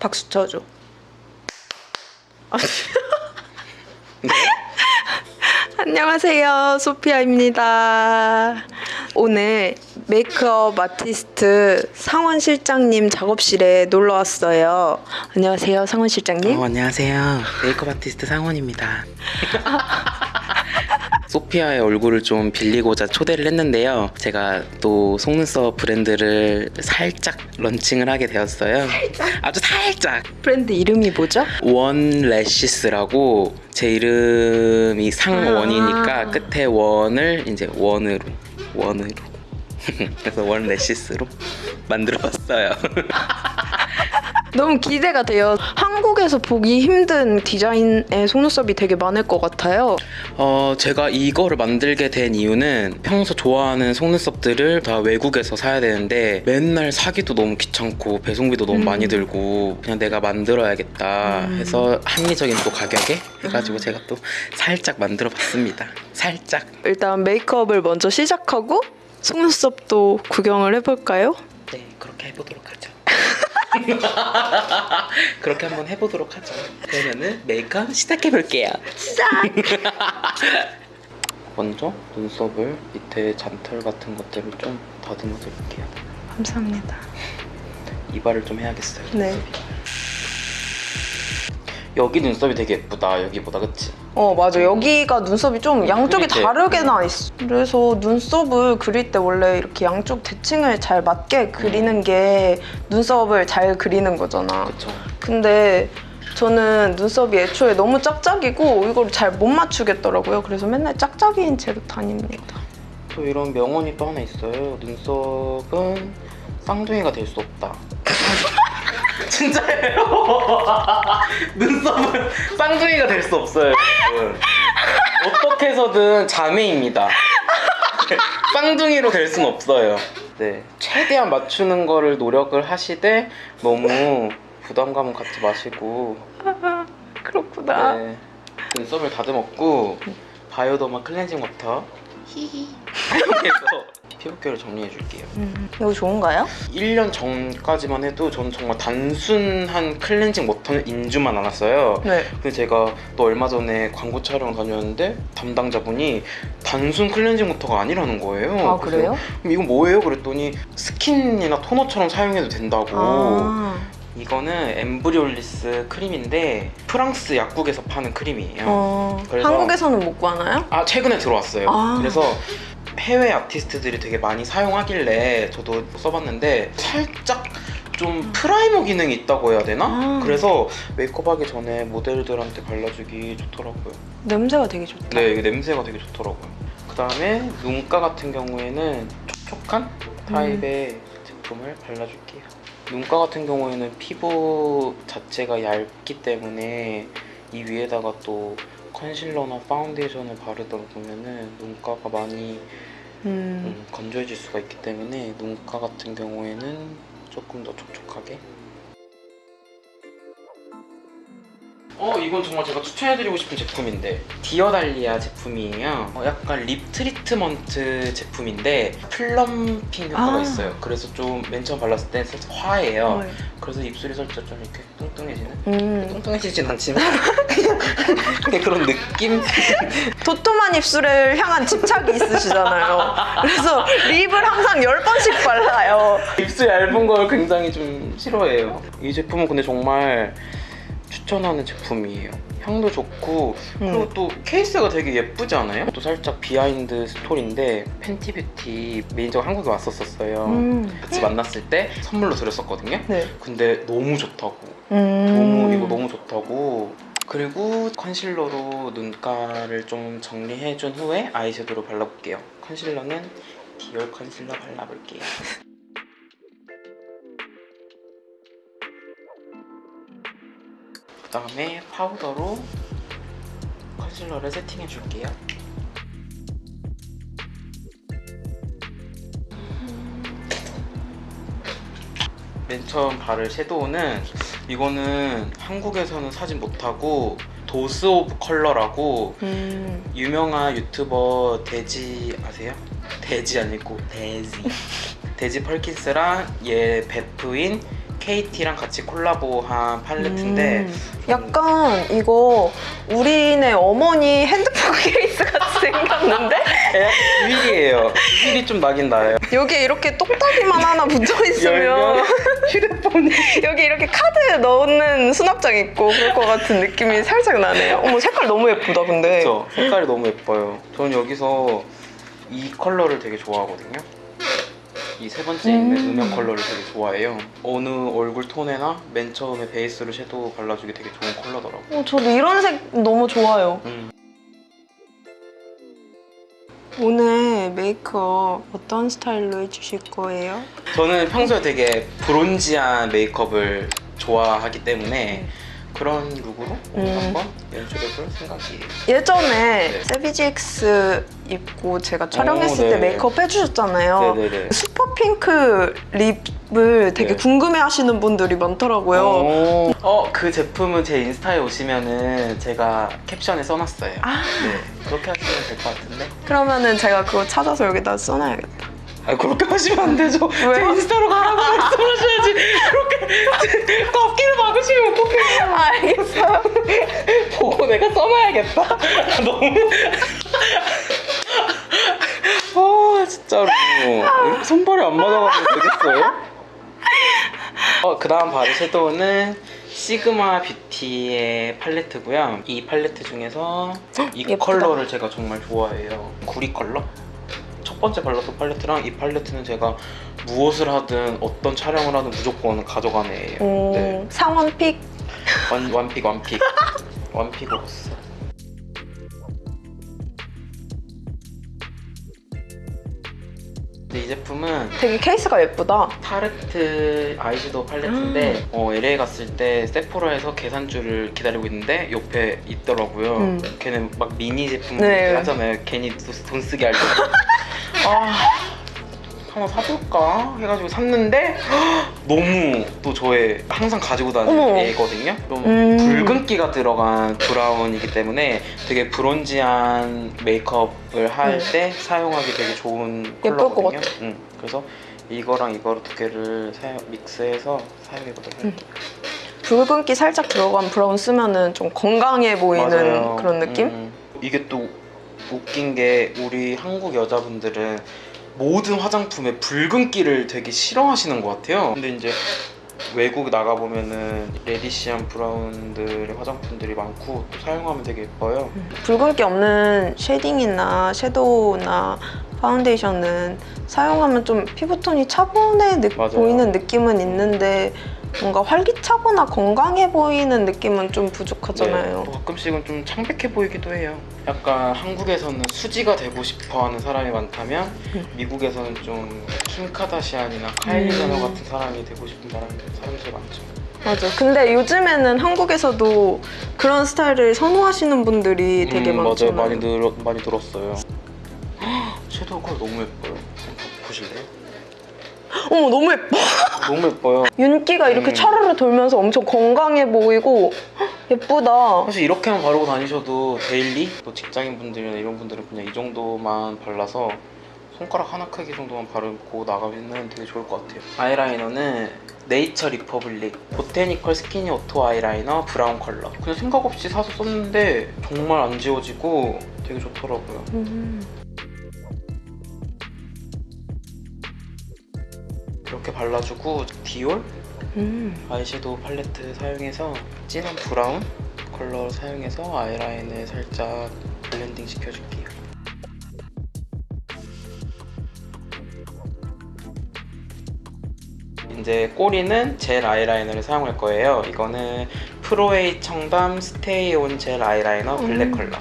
박수 쳐줘. 아, 네? 안녕하세요. 소피아입니다. 오늘 메이크업 아티스트 상원 실장님 작업실에 놀러 왔어요. 안녕하세요, 상원 실장님. 어, 안녕하세요. 메이크업 아티스트 상원입니다. 소피아의 얼굴을 좀 빌리고자 초대를 했는데요. 제가 또 속눈썹 브랜드를 살짝 런칭을 하게 되었어요. 아주 살짝. 브랜드 이름이 뭐죠? One Lashes라고 제 이름이 상원이니까 아. 끝에 원을 이제 one으로 one으로 그래서 One Lashes로 만들어봤어요. 너무 기대가 돼요. 한국에서 보기 힘든 디자인의 속눈썹이 되게 많을 것 같아요. 어, 제가 이거를 만들게 된 이유는 평소 좋아하는 속눈썹들을 다 외국에서 사야 되는데 맨날 사기도 너무 귀찮고 배송비도 너무 음. 많이 들고 그냥 내가 만들어야겠다 음. 해서 합리적인 또 가격에 해가지고 제가 또 살짝 만들어 봤습니다. 살짝. 일단 메이크업을 먼저 시작하고 속눈썹도 구경을 해볼까요? 네, 그렇게 해보도록 하죠. 그렇게 한번 해보도록 하죠. 그러면은 메이크업 시작해 볼게요. 시작! 먼저 눈썹을 밑에 잔털 같은 것들을 좀 다듬어 드릴게요. 감사합니다. 이발을 좀 해야겠어요. 네. 여기 눈썹이 되게 예쁘다. 여기보다 그치? 어 맞아 여기가 눈썹이 좀 양쪽이. 다르게 나 있어 그래서 눈썹을 그릴 때 원래 이렇게 양쪽 대칭을 잘 맞게 그리는 게 눈썹을 잘 그리는 거잖아 그쵸? 근데 저는 눈썹이 애초에 너무 짝짝이고 이걸 잘 못 맞추겠더라고요 그래서 맨날 짝짝이인 채로 다닙니다 또 이런 명언이 또 하나 있어요. 눈썹은 쌍둥이가 될 수 없다. 진짜예요. 눈썹은 쌍둥이가 될 수 없어요. 여러분. 어떻게 해서든 자매입니다. 쌍둥이로 될 순 없어요. 네, 최대한 맞추는 거를 노력을 하시되 너무 부담감은 갖지 마시고 그렇구나 네. 눈썹을 다듬었고 Bioderma 클렌징 워터 히히 해서 피부결을 정리해 줄게요. 음, 이거 좋은가요? 1년 전까지만 해도 저는 정말 단순한 클렌징 워터는 인 줄만 알았어요. 네 근데 제가 또 얼마 전에 광고 촬영 다녔는데 담당자분이 단순 클렌징 워터가 아니라는 거예요. 아 그래요? 그럼 이건 뭐예요? 그랬더니 스킨이나 토너처럼 사용해도 된다고. 아, 이거는 Embryolisse 크림인데 프랑스 약국에서 파는 크림이에요. 어, 한국에서는 못 구하나요? 아 최근에 들어왔어요. 아. 그래서 해외 아티스트들이 되게 많이 사용하길래 저도 써봤는데 살짝 좀 primer 기능이 있다고 해야 되나? 아. 그래서 메이크업 하기 전에 모델들한테 발라주기 좋더라고요. 냄새가 되게 좋다 네, 이게 냄새가 되게 좋더라고요. 그 다음에 눈가 같은 경우에는 촉촉한 타입의 제품을 발라줄게요. 눈가 같은 경우에는 피부 자체가 얇기 때문에 이 위에다가 또 컨실러나 파운데이션을 바르다 보면은 눈가가 많이 음. 음, 건조해질 수가 있기 때문에 눈가 같은 경우에는 조금 더 촉촉하게 어 이건 정말 제가 추천해드리고 싶은 제품인데 Dear Dahlia 제품이에요 어, 약간 lip treatment 제품인데 plumping 효과가 아. 있어요 그래서 좀 맨 처음 발랐을 때 살짝 화해요 네. 그래서 입술이 살짝 좀 이렇게 뚱뚱해지는 음. 뚱뚱해지진 않지만 그냥 그런 느낌? 도톰한 입술을 향한 집착이 있으시잖아요. 그래서 lip을 항상 10번씩 발라요. 입술 얇은 걸 굉장히 좀 싫어해요. 이 제품은 근데 정말 추천하는 제품이에요. 향도 좋고 그리고 음. 또 케이스가 되게 예쁘지 않아요? 또 살짝 behind story인데 Fenty Beauty 매니저가 한국에 왔었었어요. 음. 같이 만났을 때 선물로 드렸었거든요. 네. 근데 너무 좋다고. 음. 너무 이거 너무 좋다고. 그리고 컨실러로 눈가를 좀 정리해준 후에 아이섀도우를 발라볼게요. 컨실러는 Dior 컨실러 발라볼게요. 그 다음에 파우더로 컨실러를 세팅해 줄게요. 맨 처음 바를 섀도우는 이거는 한국에서는 사진 못하고 Dose of Color라고 음. 유명한 유튜버 Desi 아세요? 돼지 아니고 Desi Desi Perkins랑 얘 베프인 Katy랑 같이 콜라보한 팔레트인데 음, 약간 이거 우리네 어머니 핸드폰 케이스 같이 생겼는데 feel이에요. 휠이 좀 나긴 나요. 여기에 이렇게 똑딱이만 하나 붙어 있으면 열면 휴대폰이 여기 이렇게 카드 넣는 수납장 있고 그럴 것 같은 느낌이 살짝 나네요. 어머 색깔 너무 예쁘다 근데. 그쵸? 색깔이 너무 예뻐요. 저는 여기서 이 컬러를 되게 좋아하거든요. 이 세 번째 있는 음. 음영 컬러를 되게 좋아해요. 어느 얼굴 톤에나 맨 처음에 베이스로 섀도우 발라주기 되게 좋은 컬러더라고요. 어, 저도 이런 색 너무 좋아요. 음. 오늘 메이크업 어떤 스타일로 해주실 거예요? 저는 평소에 되게 bronzy한 메이크업을 좋아하기 때문에 그런 룩으로 오늘 음. 한번 연출해볼 생각이에요. 예전에 네. Savage X 입고 제가 촬영했을 오, 때 네. 메이크업 해주셨잖아요. 네네네. super pink lip을 되게 네. 궁금해하시는 분들이 많더라고요. 오. 어, 그 제품은 제 인스타에 오시면 은 제가 캡션에 써놨어요. 아. 네. 그렇게 하시면 될 것 같은데. 그러면 은 제가 그거 찾아서 여기다 써놔야겠다. 아 그렇게 하시면 안 되죠. 왜요? 제 인스타로 가라고 말씀하셔야지. 그렇게 앞길을 막으시면 어떡해요. 알겠어요. 보고 내가 써놔야겠다. 너무. 아 진짜로. 손발이 안 맞아가지고 되겠어요? 어, 그 다음 바를 섀도우는 Sigma Beauty의 팔레트고요. 이 팔레트 중에서 이 예쁘다. 컬러를 제가 정말 좋아해요. 구리 컬러? 첫 번째 발랐던 팔레트랑 이 팔레트는 제가 무엇을 하든 어떤 촬영을 하든 무조건 가져가는 애예요. 오, 네. 상원pick. 완, 완픽 완픽 완픽으로서 근데 이 제품은 되게 케이스가 예쁘다. Tarte 아이섀도우 팔레트인데 어, LA 갔을 때 Sephora에서 계산줄을 기다리고 있는데 옆에 있더라고요 음. 걔는 막 미니 제품 네. 하잖아요 괜히 돈- 돈 쓰게 하려고 아 하나 사볼까 해가지고 샀는데 너무 또 저의 항상 가지고 다니는. 애거든요 좀 음. 붉은기가 들어간 브라운이기 때문에 되게 브론지한 메이크업을 할 음. 때 사용하기 되게 좋은 컬러거든요. 응. 그래서 이거랑 이거를 두 개를 사용, 믹스해서 사용해보도록 할게요 붉은기 살짝 들어간 브라운 쓰면은 좀 건강해 보이는 맞아요. 그런 느낌? 음. 이게 또 웃긴 게 우리 한국 여자분들은 모든 화장품에 붉은기를 되게 싫어하시는 것 같아요. 근데 이제 외국 나가 보면은 reddish한 브라운들의 화장품들이 많고 또 사용하면 되게 예뻐요. 붉은기 없는 shading이나 섀도우나 파운데이션은 사용하면 좀 피부톤이 차분해 느- 맞아요. 보이는 느낌은 있는데 뭔가 활기차거나 건강해 보이는 느낌은 좀 부족하잖아요. 네, 또 가끔씩은 좀 창백해 보이기도 해요. 약간 한국에서는 수지가 되고 싶어하는 사람이 많다면 음. 미국에서는 좀 킴카다시안이나 카일리 음. 제너 같은 사람이 되고 싶은 사람, 사람들이 많죠. 맞아. 근데 요즘에는 한국에서도 그런 스타일을 선호하시는 분들이 되게 음, 많잖아요. 맞아요. 많이 늘 많이 들었어요. 섀도우 컬 너무 예뻐요. 보실래요? 어머 너무 예뻐. 너무 예뻐요. 윤기가 이렇게 음. 차르르 돌면서 엄청 건강해 보이고 헉, 예쁘다. 사실 이렇게만 바르고 다니셔도 daily 또 직장인 분들이나 이런 분들은 그냥 이 정도만 발라서 손가락 하나 크기 정도만 바르고 나가면 되게 좋을 것 같아요. 아이라이너는 Nature Republic Botanical Skinny Auto 아이라이너 브라운 컬러. 그냥 생각 없이 사서 썼는데 정말 안 지워지고 되게 좋더라고요. 음. 이렇게 발라주고 Dior 음. 아이섀도우 팔레트 사용해서 진한 브라운 컬러 사용해서 아이라인을 살짝 blending 시켜줄게요. 이제 꼬리는 젤 아이라이너를 사용할 거예요. 이거는 Pro8 청담 stay on 젤 아이라이너 블랙 음. 컬러.